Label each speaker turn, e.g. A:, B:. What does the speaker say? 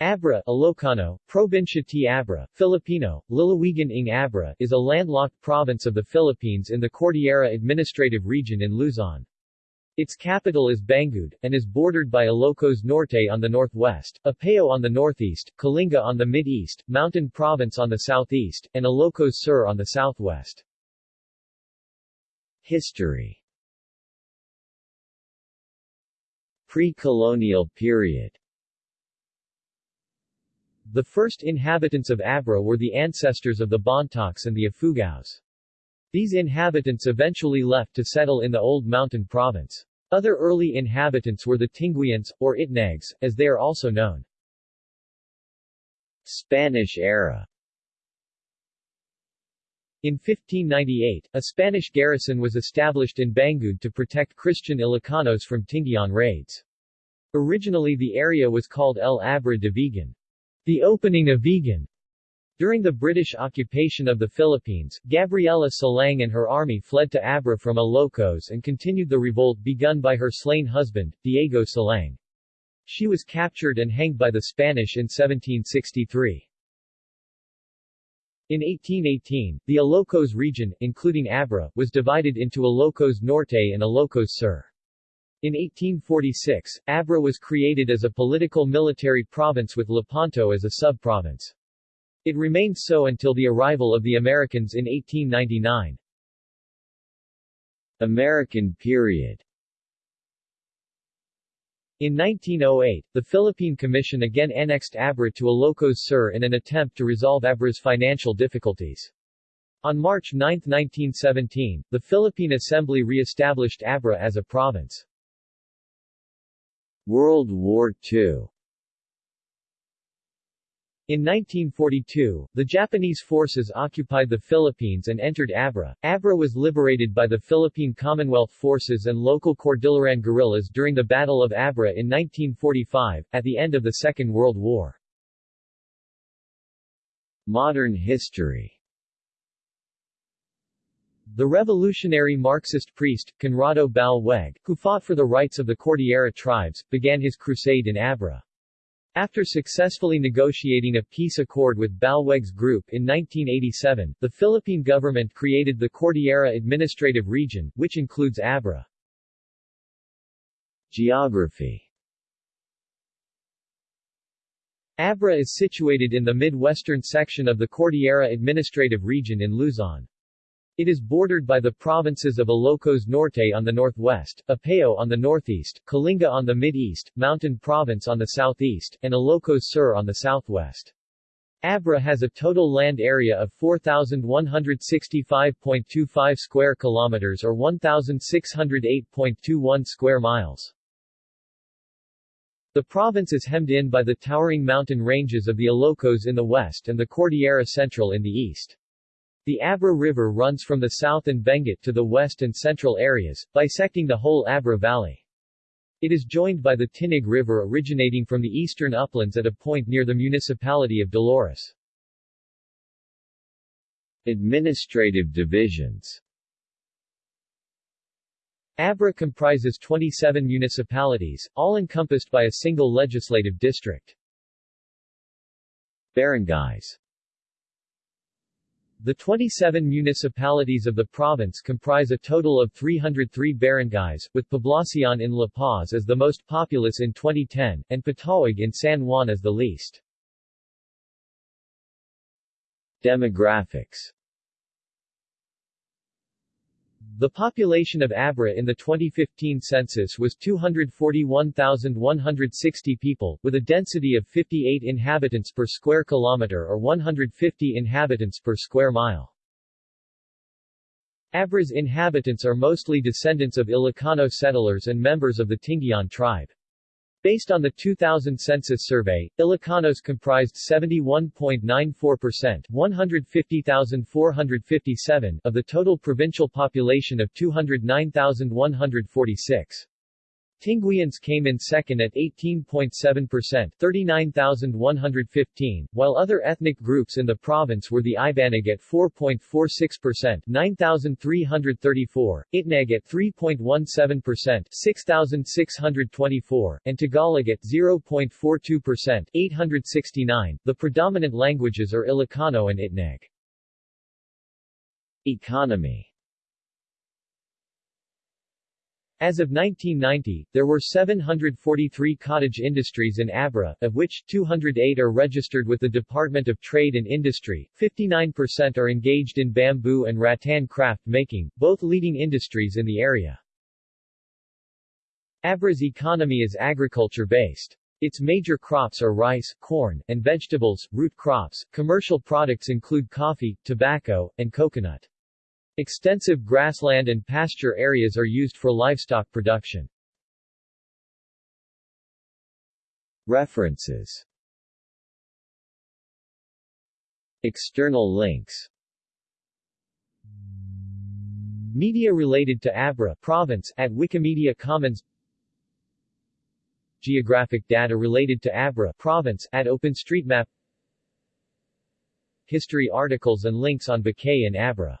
A: Abra Ilocano, Probinsia ti Abra, Filipino, Lalawigan ng Abra is a landlocked province of the Philippines in the Cordillera Administrative Region in Luzon. Its capital is Bangued, and is bordered by Ilocos Norte on the northwest, Apayao on the northeast, Kalinga on the mid-east, Mountain Province on the southeast, and Ilocos Sur on the southwest. History Pre-colonial period the first inhabitants of Abra were the ancestors of the Bontocs and the Ifugaos. These inhabitants eventually left to settle in the Old Mountain Province. Other early inhabitants were the Tinguians, or Itnags, as they are also known. Spanish era in 1598, a Spanish garrison was established in Bangued to protect Christian Ilocanos from Tingian raids. Originally the area was called El Abra de Vigan. The opening of Vigan during the British occupation of the Philippines, Gabriela Silang and her army fled to Abra from Ilocos and continued the revolt begun by her slain husband, Diego Silang. She was captured and hanged by the Spanish in 1763. In 1818, the Ilocos region, including Abra, was divided into Ilocos Norte and Ilocos Sur. In 1846, Abra was created as a political military province with Lepanto as a sub-province. It remained so until the arrival of the Americans in 1899. American period in 1908, the Philippine Commission again annexed Abra to Ilocos Sur in an attempt to resolve Abra's financial difficulties. On March 9, 1917, the Philippine Assembly re-established Abra as a province. World War II in 1942, the Japanese forces occupied the Philippines and entered Abra. Abra was liberated by the Philippine Commonwealth Forces and local Cordilleran guerrillas during the Battle of Abra in 1945, at the end of the Second World War. Modern history the revolutionary Marxist priest, Conrado Balweg, who fought for the rights of the Cordillera tribes, began his crusade in Abra. After successfully negotiating a peace accord with Balweg's group in 1987, the Philippine government created the Cordillera Administrative Region, which includes Abra. Geography Abra is situated in the mid-western section of the Cordillera Administrative Region in Luzon. It is bordered by the provinces of Ilocos Norte on the northwest, Apayao on the northeast, Kalinga on the mid-east, Mountain Province on the southeast, and Ilocos Sur on the southwest. Abra has a total land area of 4165.25 square kilometers or 1608.21 square miles. The province is hemmed in by the towering mountain ranges of the Ilocos in the west and the Cordillera Central in the east. The Abra River runs from the south and Benguet to the west and central areas, bisecting the whole Abra Valley. It is joined by the Tineg River originating from the eastern uplands at a point near the municipality of Dolores. Administrative divisions Abra comprises 27 municipalities, all encompassed by a single legislative district. Barangays the 27 municipalities of the province comprise a total of 303 barangays, with Poblacion in La Paz as the most populous in 2010, and Patawag in San Juan as the least. Demographics the population of Abra in the 2015 census was 241,160 people, with a density of 58 inhabitants per square kilometer or 150 inhabitants per square mile. Abra's inhabitants are mostly descendants of Ilocano settlers and members of the Tingian tribe. Based on the 2000 census survey, Ilocanos comprised 71.94% 150,457 of the total provincial population of 209,146. Tinguians came in second at 18.7% 39,115, while other ethnic groups in the province were the Ibanag at 4.46% 9,334, Itneg at 3.17% 6,624, and Tagalog at 0.42% 869. The predominant languages are Ilocano and Itneg. Economy as of 1990, there were 743 cottage industries in Abra, of which 208 are registered with the Department of Trade and Industry, 59% are engaged in bamboo and rattan craft making, both leading industries in the area. Abra's economy is agriculture-based. Its major crops are rice, corn, and vegetables, root crops. Commercial products include coffee, tobacco, and coconut. Extensive grassland and pasture areas are used for livestock production. References. External links. Media related to Abra province at Wikimedia Commons. Geographic data related to Abra province at OpenStreetMap. History articles and links on Bacay and Abra